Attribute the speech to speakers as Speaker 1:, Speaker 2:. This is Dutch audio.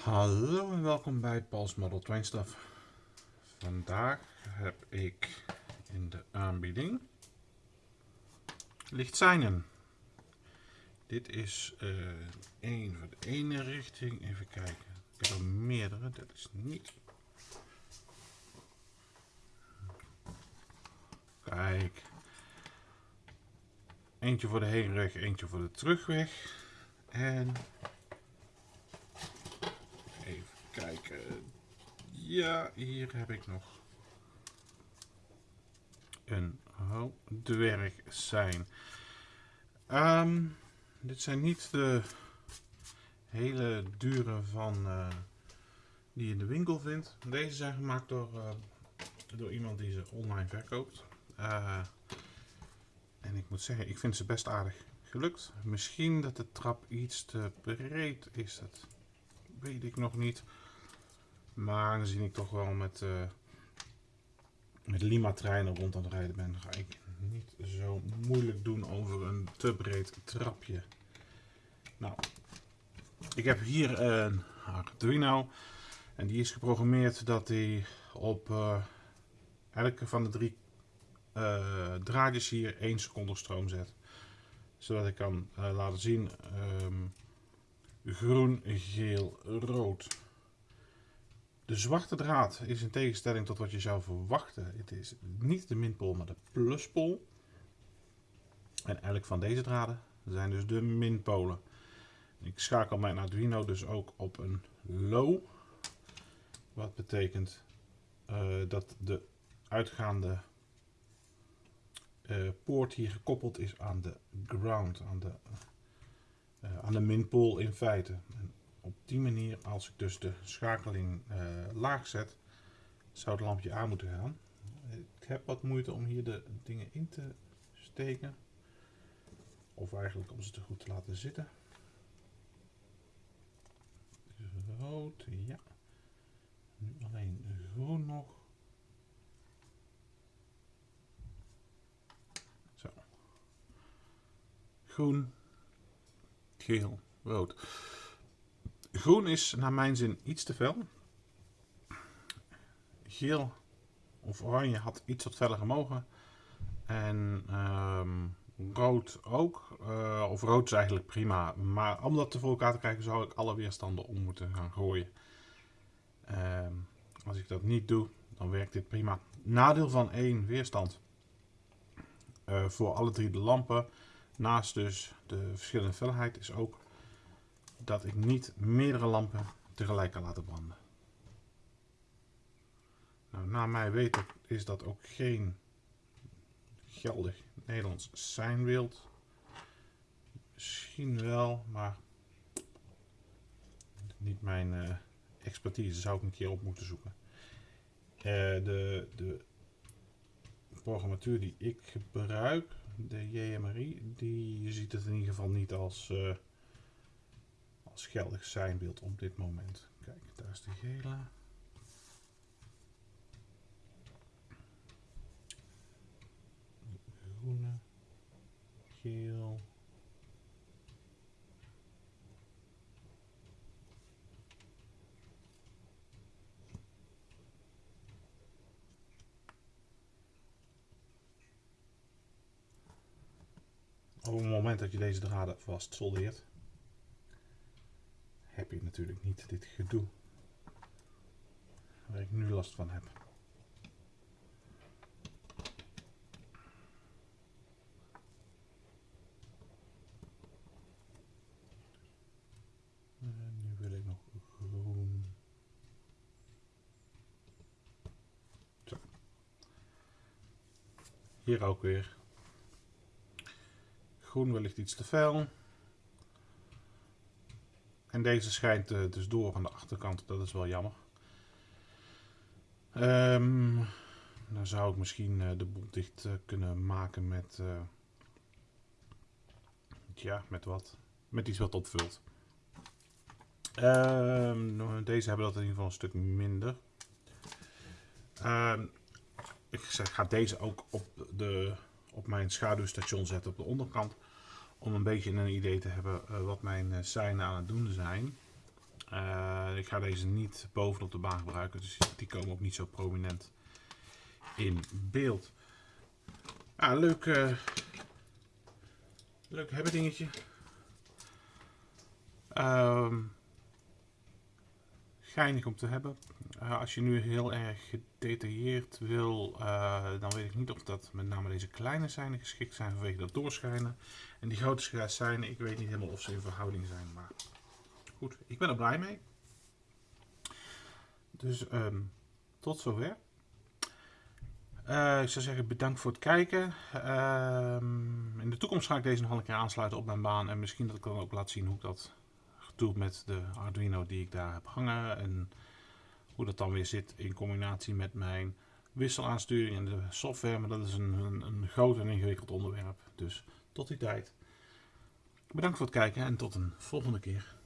Speaker 1: Hallo en welkom bij Paul's Model Train Stuff. Vandaag heb ik in de aanbieding lichtseinen. Dit is uh, één voor de ene richting. Even kijken. Ik heb er meerdere. Dat is niet. Kijk. Eentje voor de heenweg, eentje voor de terugweg. En kijken. Ja, hier heb ik nog een dwerg zijn. Um, dit zijn niet de hele dure van uh, die je in de winkel vindt. Deze zijn gemaakt door, uh, door iemand die ze online verkoopt. Uh, en ik moet zeggen, ik vind ze best aardig gelukt. Misschien dat de trap iets te breed is. Dat weet ik nog niet. Maar aangezien ik toch wel met, uh, met Lima-treinen rond aan het rijden ben, ga ik niet zo moeilijk doen over een te breed trapje. Nou, ik heb hier een Arduino. En die is geprogrammeerd dat hij op uh, elke van de drie uh, draadjes hier 1 seconde stroom zet. Zodat ik kan laten zien um, groen, geel, rood. De zwarte draad is in tegenstelling tot wat je zou verwachten. Het is niet de minpool, maar de pluspool. En elk van deze draden zijn dus de minpolen. Ik schakel mijn Arduino dus ook op een low. Wat betekent uh, dat de uitgaande uh, poort hier gekoppeld is aan de ground, aan de, uh, aan de minpool in feite. Op die manier, als ik dus de schakeling uh, laag zet, zou het lampje aan moeten gaan. Ik heb wat moeite om hier de dingen in te steken. Of eigenlijk om ze te goed te laten zitten. Rood, ja. Nu alleen groen nog. Zo. Groen, geel, rood. Groen is naar mijn zin iets te fel. Geel of oranje had iets wat feller gemogen. En um, rood ook. Uh, of rood is eigenlijk prima. Maar om dat voor elkaar te krijgen zou ik alle weerstanden om moeten gaan gooien. Um, als ik dat niet doe, dan werkt dit prima. Nadeel van één weerstand. Uh, voor alle drie de lampen. Naast dus de verschillende felheid is ook dat ik niet meerdere lampen tegelijk kan laten branden. Nou, naar mij weten is dat ook geen geldig Nederlands seinbeeld. Misschien wel, maar niet mijn uh, expertise. Zou ik een keer op moeten zoeken. Uh, de, de programmatuur die ik gebruik, de JMRI, die ziet het in ieder geval niet als... Uh, als geldig zijnbeeld op dit moment. Kijk, daar is de gele. Groene, geel. Op het moment dat je deze draden vast soldeert, heb je natuurlijk niet dit gedoe waar ik nu last van heb. En nu wil ik nog groen. Hier ook weer. Groen wellicht iets te fel. En deze schijnt uh, dus door aan de achterkant. Dat is wel jammer. Um, dan zou ik misschien uh, de boel dicht uh, kunnen maken met... ja, met wat? Met iets wat opvult. Um, deze hebben dat in ieder geval een stuk minder. Um, ik ga deze ook op, de, op mijn schaduwstation zetten op de onderkant om een beetje een idee te hebben uh, wat mijn uh, seinen aan het doen zijn. Eh, ik ga deze niet bovenop de baan gebruiken, dus die komen ook niet zo prominent in beeld. Ah, leuk, uh, leuk hebben dingetje. Um, geinig om te hebben. Uh, als je nu heel erg gedetailleerd wil, uh, dan weet ik niet of dat met name deze kleine seinen geschikt zijn vanwege dat doorschijnen. En die grote seinen, ik weet niet helemaal of ze in verhouding zijn, maar goed, ik ben er blij mee. Dus um, tot zover. Uh, ik zou zeggen bedankt voor het kijken. Uh, in de toekomst ga ik deze nog een keer aansluiten op mijn baan. En misschien dat ik dan ook laat zien hoe ik dat met de Arduino die ik daar heb hangen. En hoe dat dan weer zit in combinatie met mijn wisselaansturing en de software. Maar dat is een, een, een groot en ingewikkeld onderwerp. Dus tot die tijd. Bedankt voor het kijken en tot een volgende keer.